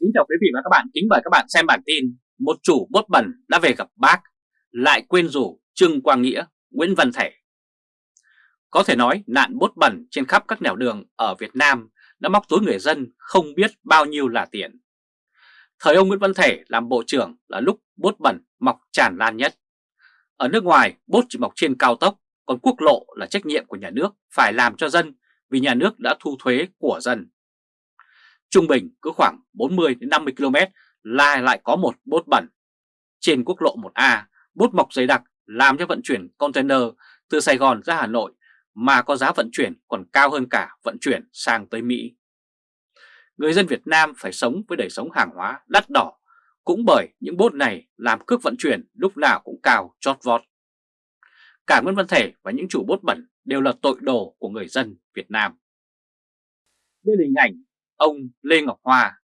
Kính chào quý vị và các bạn, kính mời các bạn xem bản tin Một chủ bốt bẩn đã về gặp bác, lại quên rủ Trương Quang Nghĩa, Nguyễn Văn Thể. Có thể nói nạn bốt bẩn trên khắp các nẻo đường ở Việt Nam đã móc túi người dân không biết bao nhiêu là tiền. Thời ông Nguyễn Văn Thể làm bộ trưởng là lúc bốt bẩn mọc tràn lan nhất. Ở nước ngoài bốt chỉ mọc trên cao tốc, còn quốc lộ là trách nhiệm của nhà nước phải làm cho dân vì nhà nước đã thu thuế của dân. Trung bình cứ khoảng 40 đến 50 km là lại có một bốt bẩn. Trên quốc lộ 1A, bốt mọc dày đặc làm cho vận chuyển container từ Sài Gòn ra Hà Nội mà có giá vận chuyển còn cao hơn cả vận chuyển sang tới Mỹ. Người dân Việt Nam phải sống với đời sống hàng hóa đắt đỏ cũng bởi những bốt này làm cước vận chuyển lúc nào cũng cao chót vót. Cả Nguyễn Văn Thể và những chủ bốt bẩn đều là tội đồ của người dân Việt Nam. Đây là hình ảnh ông Lê Ngọc hòa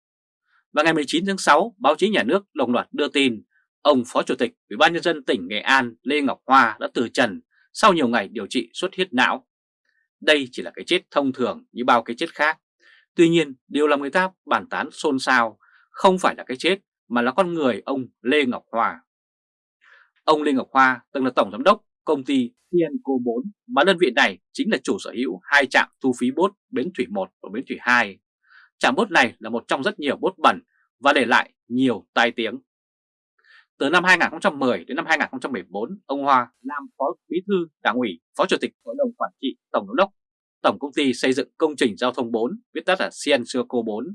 Vào ngày 19 tháng 6, báo chí nhà nước đồng loạt đưa tin ông Phó Chủ tịch Ủy ban nhân dân tỉnh Nghệ An Lê Ngọc Hoa đã từ trần sau nhiều ngày điều trị xuất huyết não. Đây chỉ là cái chết thông thường như bao cái chết khác. Tuy nhiên, điều làm người ta bàn tán xôn xao không phải là cái chết mà là con người ông Lê Ngọc Hoa. Ông Lê Ngọc Hoa từng là tổng giám đốc công ty Tienco 4 mà đơn vị này chính là chủ sở hữu hai trạm thu phí bốt Bến Thủy 1 và Bến Thủy 2 Trạm bốt này là một trong rất nhiều bốt bẩn và để lại nhiều tai tiếng. Từ năm 2010 đến năm 2014, ông Hoa làm Phó Bí thư Đảng ủy, Phó Chủ tịch Hội đồng Quản trị Tổng giám đốc Tổng công ty xây dựng công trình giao thông 4, viết tắt là Cienco 4.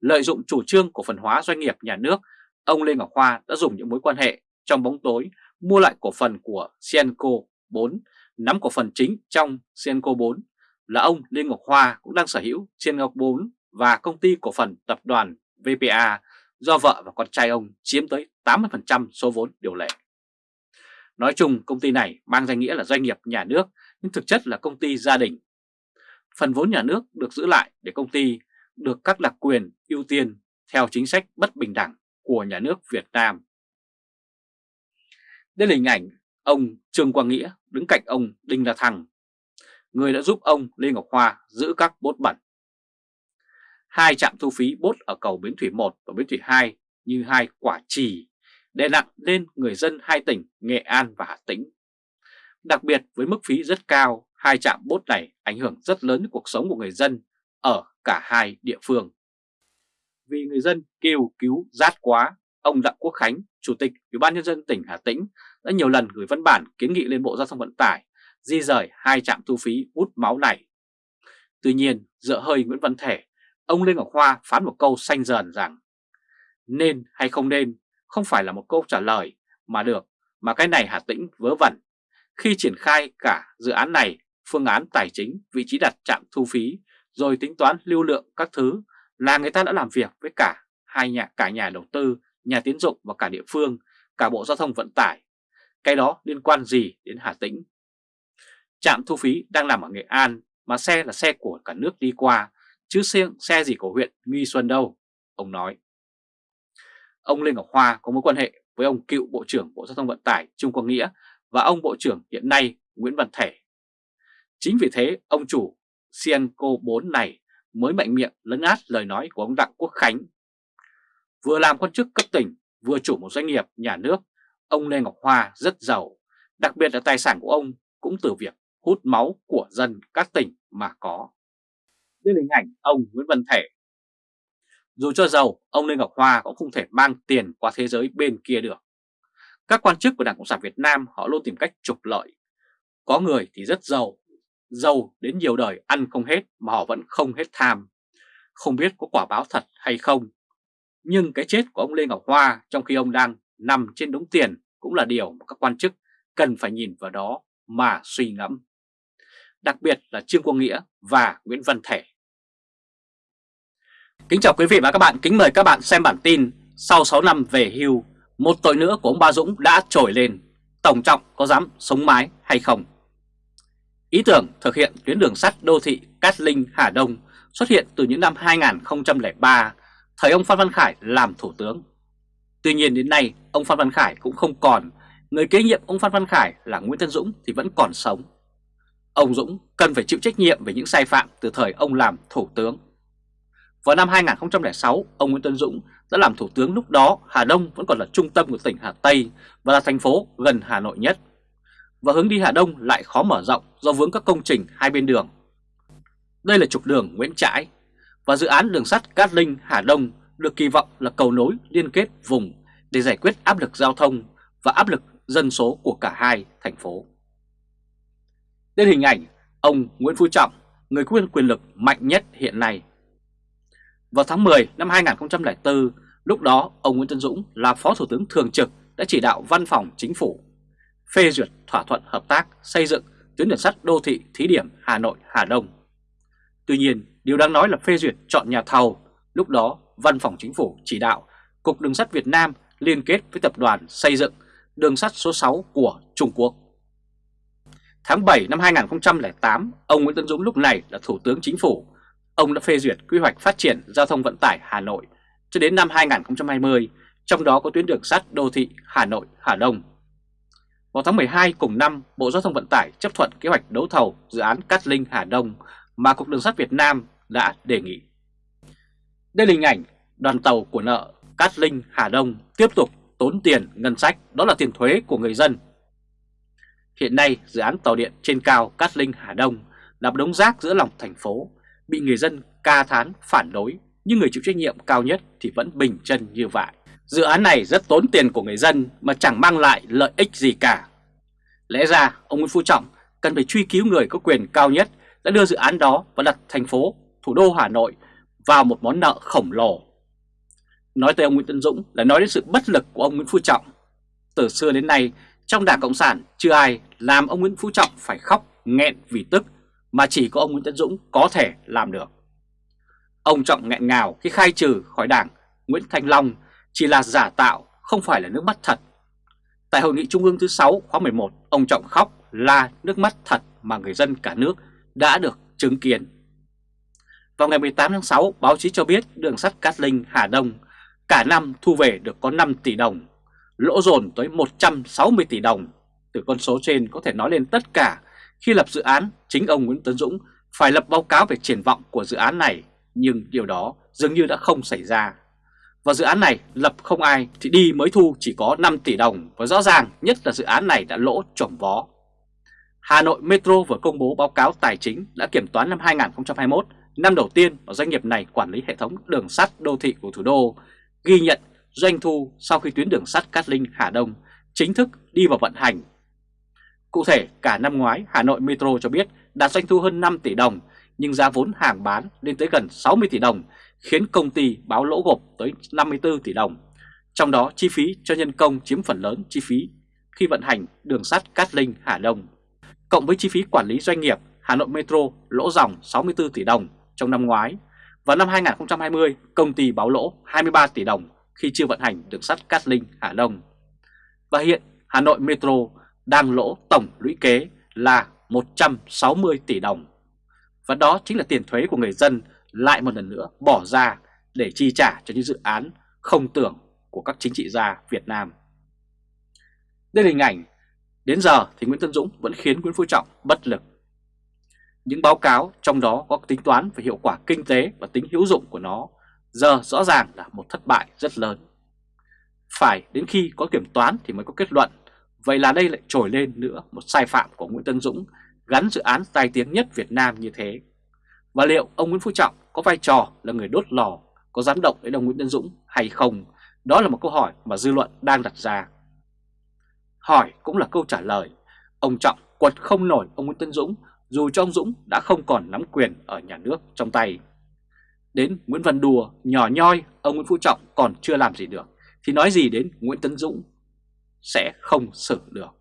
Lợi dụng chủ trương cổ phần hóa doanh nghiệp nhà nước, ông Lê Ngọc Hoa đã dùng những mối quan hệ trong bóng tối mua lại cổ phần của Cienco 4, nắm cổ phần chính trong Cienco 4 là ông Lê Ngọc Hoa cũng đang sở hữu Cienco 4 và công ty cổ phần tập đoàn VPA do vợ và con trai ông chiếm tới 80% số vốn điều lệ. Nói chung công ty này mang danh nghĩa là doanh nghiệp nhà nước nhưng thực chất là công ty gia đình. Phần vốn nhà nước được giữ lại để công ty được các đặc quyền ưu tiên theo chính sách bất bình đẳng của nhà nước Việt Nam. Đây là hình ảnh ông Trương Quang Nghĩa đứng cạnh ông Đinh La Thăng, người đã giúp ông Lê Ngọc Hoa giữ các bốt bẩn hai trạm thu phí bốt ở cầu Bến Thủy 1 và Bến Thủy 2 như hai quả trì đè nặng lên người dân hai tỉnh Nghệ An và Hà Tĩnh. Đặc biệt với mức phí rất cao, hai trạm bốt này ảnh hưởng rất lớn đến cuộc sống của người dân ở cả hai địa phương. Vì người dân kêu cứu rát quá, ông Đặng Quốc Khánh, Chủ tịch Ủy ban nhân dân tỉnh Hà Tĩnh đã nhiều lần gửi văn bản kiến nghị lên Bộ Giao thông Vận tải di rời hai trạm thu phí hút máu này. Tuy nhiên, dựa hơi Nguyễn Văn Thể ông Lê Ngọc Hoa phán một câu xanh dần rằng nên hay không nên không phải là một câu trả lời mà được mà cái này Hà Tĩnh vớ vẩn. Khi triển khai cả dự án này, phương án tài chính, vị trí đặt trạm thu phí, rồi tính toán lưu lượng các thứ là người ta đã làm việc với cả hai nhà cả nhà đầu tư, nhà tiến dụng và cả địa phương, cả Bộ Giao thông Vận tải. Cái đó liên quan gì đến Hà Tĩnh? Trạm thu phí đang nằm ở Nghệ An mà xe là xe của cả nước đi qua chứ xe, xe gì của huyện Nghi Xuân đâu, ông nói. Ông Lê Ngọc Hoa có mối quan hệ với ông cựu Bộ trưởng Bộ Giao thông Vận tải Trung Quang Nghĩa và ông Bộ trưởng hiện nay Nguyễn Văn Thể. Chính vì thế ông chủ Cienco 4 này mới mạnh miệng lấn át lời nói của ông Đặng Quốc Khánh. Vừa làm quan chức cấp tỉnh, vừa chủ một doanh nghiệp nhà nước, ông Lê Ngọc Hoa rất giàu, đặc biệt là tài sản của ông cũng từ việc hút máu của dân các tỉnh mà có đây là hình ảnh ông Nguyễn Văn Thể. Dù cho giàu, ông Lê Ngọc Hoa cũng không thể mang tiền qua thế giới bên kia được. Các quan chức của Đảng Cộng sản Việt Nam họ luôn tìm cách trục lợi. Có người thì rất giàu, giàu đến nhiều đời ăn không hết mà họ vẫn không hết tham. Không biết có quả báo thật hay không. Nhưng cái chết của ông Lê Ngọc Hoa trong khi ông đang nằm trên đống tiền cũng là điều mà các quan chức cần phải nhìn vào đó mà suy ngẫm. Đặc biệt là Trương Quang Nghĩa và Nguyễn Văn Thể. Kính chào quý vị và các bạn, kính mời các bạn xem bản tin Sau 6 năm về hưu, một tội nữa của ông Ba Dũng đã trồi lên Tổng trọng có dám sống mái hay không? Ý tưởng thực hiện tuyến đường sắt đô thị Cát Linh Hà Đông xuất hiện từ những năm 2003, thời ông Phan Văn Khải làm thủ tướng. Tuy nhiên đến nay, ông Phan Văn Khải cũng không còn, người kế nhiệm ông Phan Văn Khải là Nguyễn Tân Dũng thì vẫn còn sống. Ông Dũng cần phải chịu trách nhiệm về những sai phạm từ thời ông làm thủ tướng. Vào năm 2006, ông Nguyễn Tân Dũng đã làm thủ tướng lúc đó Hà Đông vẫn còn là trung tâm của tỉnh Hà Tây và là thành phố gần Hà Nội nhất. Và hướng đi Hà Đông lại khó mở rộng do vướng các công trình hai bên đường. Đây là trục đường Nguyễn Trãi và dự án đường sắt Cát Linh Hà Đông được kỳ vọng là cầu nối liên kết vùng để giải quyết áp lực giao thông và áp lực dân số của cả hai thành phố. Đến hình ảnh ông Nguyễn Phú Trọng, người quyền quyền lực mạnh nhất hiện nay. Vào tháng 10 năm 2004, lúc đó ông Nguyễn Tân Dũng là Phó Thủ tướng Thường trực đã chỉ đạo Văn phòng Chính phủ phê duyệt thỏa thuận hợp tác xây dựng tuyến đường sắt đô thị thí điểm Hà Nội-Hà Đông. Tuy nhiên, điều đáng nói là phê duyệt chọn nhà thầu, lúc đó Văn phòng Chính phủ chỉ đạo Cục Đường sắt Việt Nam liên kết với tập đoàn xây dựng đường sắt số 6 của Trung Quốc. Tháng 7 năm 2008, ông Nguyễn Tân Dũng lúc này là Thủ tướng Chính phủ. Ông đã phê duyệt quy hoạch phát triển giao thông vận tải Hà Nội cho đến năm 2020, trong đó có tuyến đường sắt đô thị Hà Nội-Hà Đông. Vào tháng 12 cùng năm, Bộ Giao thông Vận tải chấp thuận kế hoạch đấu thầu dự án Cát Linh Hà Đông mà Cục Đường sắt Việt Nam đã đề nghị. Đây là hình ảnh đoàn tàu của nợ Cát Linh Hà Đông tiếp tục tốn tiền ngân sách, đó là tiền thuế của người dân. Hiện nay, dự án tàu điện trên cao Cát Linh Hà Đông là đống rác giữa lòng thành phố, bị người dân ca thán phản đối, nhưng người chịu trách nhiệm cao nhất thì vẫn bình chân như vậy. Dự án này rất tốn tiền của người dân mà chẳng mang lại lợi ích gì cả. Lẽ ra, ông Nguyễn Phú Trọng cần phải truy cứu người có quyền cao nhất đã đưa dự án đó và đặt thành phố, thủ đô Hà Nội vào một món nợ khổng lồ. Nói tới ông Nguyễn Tân Dũng là nói đến sự bất lực của ông Nguyễn Phú Trọng. Từ xưa đến nay, trong Đảng Cộng sản chưa ai làm ông Nguyễn Phú Trọng phải khóc nghẹn vì tức mà chỉ có ông Nguyễn Tấn Dũng có thể làm được. Ông Trọng nghẹn ngào khi khai trừ khỏi Đảng Nguyễn Thanh Long chỉ là giả tạo, không phải là nước mắt thật. Tại Hội nghị Trung ương thứ 6 khóa 11, ông Trọng khóc là nước mắt thật mà người dân cả nước đã được chứng kiến. Vào ngày 18 tháng 6, báo chí cho biết đường sắt Cát Linh Hà Đông cả năm thu về được có 5 tỷ đồng, lỗ dồn tới 160 tỷ đồng. Từ con số trên có thể nói lên tất cả khi lập dự án chính ông Nguyễn Tấn Dũng phải lập báo cáo về triển vọng của dự án này, nhưng điều đó dường như đã không xảy ra. Và dự án này lập không ai thì đi mới thu chỉ có 5 tỷ đồng và rõ ràng nhất là dự án này đã lỗ trồng vó. Hà Nội Metro vừa công bố báo cáo tài chính đã kiểm toán năm 2021, năm đầu tiên mà doanh nghiệp này quản lý hệ thống đường sắt đô thị của thủ đô, ghi nhận doanh thu sau khi tuyến đường sắt Cát Linh Hà Đông chính thức đi vào vận hành. Cụ thể, cả năm ngoái Hà Nội Metro cho biết đạt doanh thu hơn 5 tỷ đồng, nhưng giá vốn hàng bán lên tới gần 60 tỷ đồng, khiến công ty báo lỗ gộp tới 54 tỷ đồng. Trong đó chi phí cho nhân công chiếm phần lớn chi phí khi vận hành đường sắt Cát Linh Hà Đông. Cộng với chi phí quản lý doanh nghiệp, Hà Nội Metro lỗ dòng 64 tỷ đồng trong năm ngoái. Và năm 2020, công ty báo lỗ 23 tỷ đồng khi chưa vận hành đường sắt Cát Linh Hà Đông. Và hiện Hà Nội Metro đang lỗ tổng lũy kế là 160 tỷ đồng. Và đó chính là tiền thuế của người dân lại một lần nữa bỏ ra để chi trả cho những dự án không tưởng của các chính trị gia Việt Nam. Đây là hình ảnh, đến giờ thì Nguyễn Tân Dũng vẫn khiến Nguyễn Phú Trọng bất lực. Những báo cáo trong đó có tính toán về hiệu quả kinh tế và tính hữu dụng của nó giờ rõ ràng là một thất bại rất lớn. Phải đến khi có kiểm toán thì mới có kết luận, vậy là đây lại trồi lên nữa một sai phạm của Nguyễn Tân Dũng gắn dự án tai tiếng nhất Việt Nam như thế. Và liệu ông Nguyễn Phú Trọng có vai trò là người đốt lò, có dám động đến ông Nguyễn Tân Dũng hay không? Đó là một câu hỏi mà dư luận đang đặt ra. Hỏi cũng là câu trả lời. Ông Trọng quật không nổi ông Nguyễn Tân Dũng dù cho ông Dũng đã không còn nắm quyền ở nhà nước trong tay. Đến Nguyễn Văn Đùa nhỏ nhoi ông Nguyễn Phú Trọng còn chưa làm gì được thì nói gì đến Nguyễn Tấn Dũng sẽ không xử được.